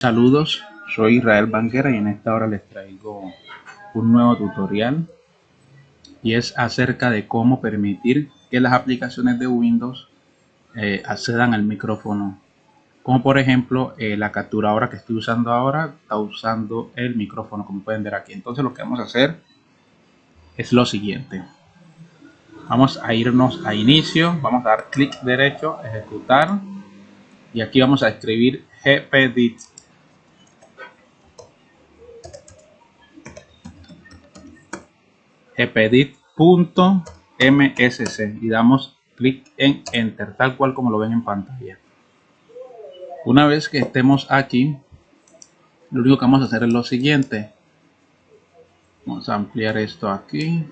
Saludos, soy Israel Banguera y en esta hora les traigo un nuevo tutorial y es acerca de cómo permitir que las aplicaciones de Windows eh, accedan al micrófono. Como por ejemplo eh, la capturadora que estoy usando ahora está usando el micrófono como pueden ver aquí. Entonces lo que vamos a hacer es lo siguiente. Vamos a irnos a inicio vamos a dar clic derecho ejecutar y aquí vamos a escribir gpdit gpdit.msc y damos clic en enter tal cual como lo ven en pantalla. Una vez que estemos aquí lo único que vamos a hacer es lo siguiente. Vamos a ampliar esto aquí.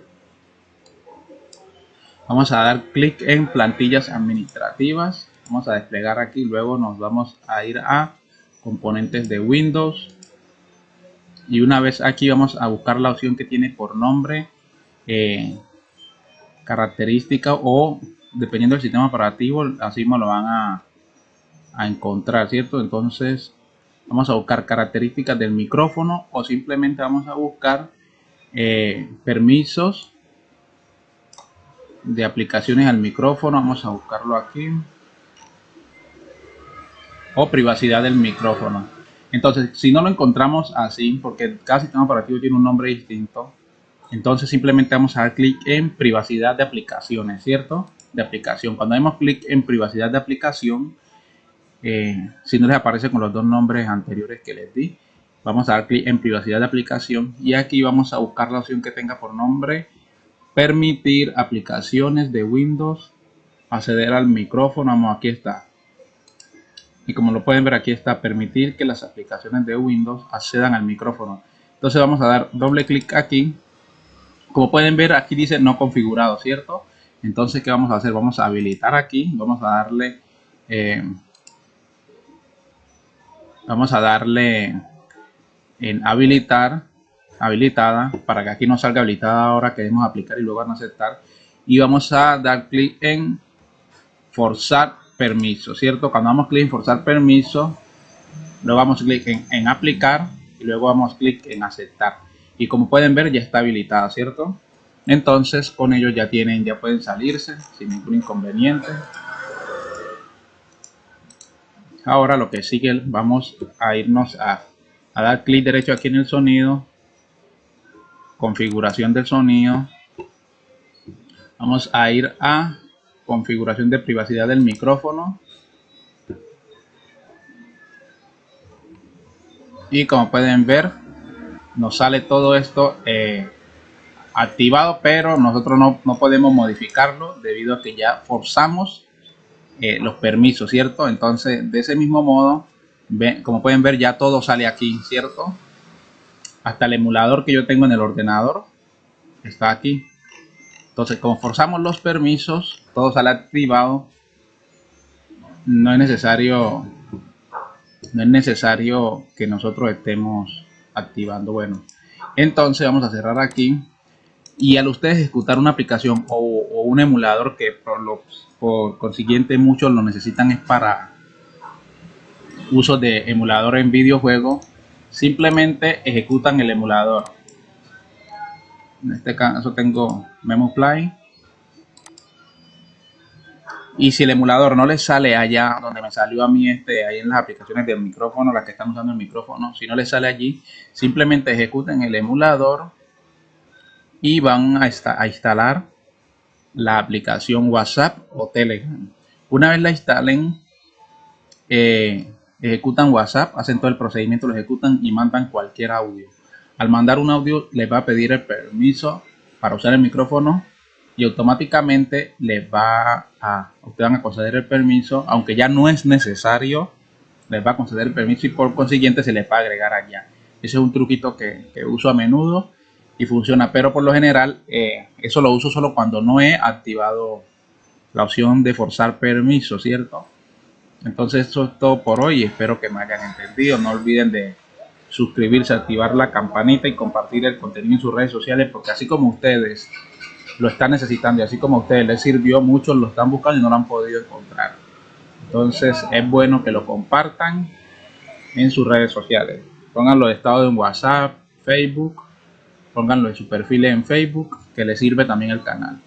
Vamos a dar clic en plantillas administrativas. Vamos a desplegar aquí luego nos vamos a ir a componentes de Windows. Y una vez aquí vamos a buscar la opción que tiene por nombre eh, característica o dependiendo del sistema operativo así me lo van a, a encontrar cierto entonces vamos a buscar características del micrófono o simplemente vamos a buscar eh, permisos de aplicaciones al micrófono. Vamos a buscarlo aquí. O privacidad del micrófono. Entonces si no lo encontramos así porque cada sistema operativo tiene un nombre distinto entonces simplemente vamos a dar clic en privacidad de aplicaciones, ¿cierto? De aplicación. Cuando damos clic en privacidad de aplicación, eh, si no les aparece con los dos nombres anteriores que les di, vamos a dar clic en privacidad de aplicación y aquí vamos a buscar la opción que tenga por nombre permitir aplicaciones de Windows acceder al micrófono. Vamos, aquí está. Y como lo pueden ver, aquí está permitir que las aplicaciones de Windows accedan al micrófono. Entonces vamos a dar doble clic aquí como pueden ver aquí dice no configurado, ¿cierto? Entonces, ¿qué vamos a hacer? Vamos a habilitar aquí, vamos a darle, eh, vamos a darle en habilitar, habilitada, para que aquí nos salga habilitada ahora, queremos aplicar y luego a aceptar. Y vamos a dar clic en forzar permiso, ¿cierto? Cuando damos clic en forzar permiso, luego vamos clic en, en aplicar y luego vamos clic en aceptar y como pueden ver ya está habilitada, ¿cierto? Entonces con ello ya tienen, ya pueden salirse sin ningún inconveniente. Ahora lo que sigue, vamos a irnos a, a dar clic derecho aquí en el sonido, configuración del sonido. Vamos a ir a configuración de privacidad del micrófono. Y como pueden ver, nos sale todo esto eh, activado, pero nosotros no, podemos modificarlo debido a que ya forzamos eh, los permisos, ¿cierto? Entonces, de ese mismo modo, como pueden ver, ya todo sale aquí, ¿cierto? Hasta el emulador que yo tengo en el ordenador está aquí. Entonces, como forzamos los permisos, todo sale activado. No es necesario, no es necesario que nosotros estemos activando. Bueno, entonces vamos a cerrar aquí. Y al ustedes ejecutar una aplicación o, un emulador que por, lo, por consiguiente muchos lo necesitan es para uso de emulador en videojuego, simplemente ejecutan el emulador. En este caso tengo MemoPlay y si el emulador no les sale allá donde me salió a mí este ahí en las aplicaciones del micrófono las que están usando el micrófono si no les sale allí simplemente ejecuten el emulador y van a, a instalar la aplicación whatsapp o telegram. Una vez la instalen eh, ejecutan whatsapp hacen todo el procedimiento lo ejecutan y mandan cualquier audio. Al mandar un audio les va a pedir el permiso para usar el micrófono y automáticamente les va a, ustedes van a conceder el permiso, aunque ya no es necesario, les va a conceder el permiso y por consiguiente se les va a agregar allá. Ese es un truquito que, uso a menudo y funciona, pero por lo general eh, eso lo uso solo cuando no he activado la opción de forzar permiso, ¿cierto? Entonces eso es todo por hoy, espero que me hayan entendido, no olviden de suscribirse, activar la campanita y compartir el contenido en sus redes sociales porque así como ustedes lo están necesitando y así como a ustedes les sirvió, muchos lo están buscando y no lo han podido encontrar. Entonces es bueno que lo compartan en sus redes sociales. Pónganlo de estado en WhatsApp, Facebook, pónganlo en su perfil en Facebook, que les sirve también el canal.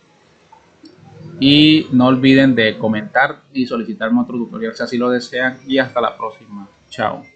Y no olviden de comentar y solicitarme otro tutorial si así lo desean. Y hasta la próxima. Chao.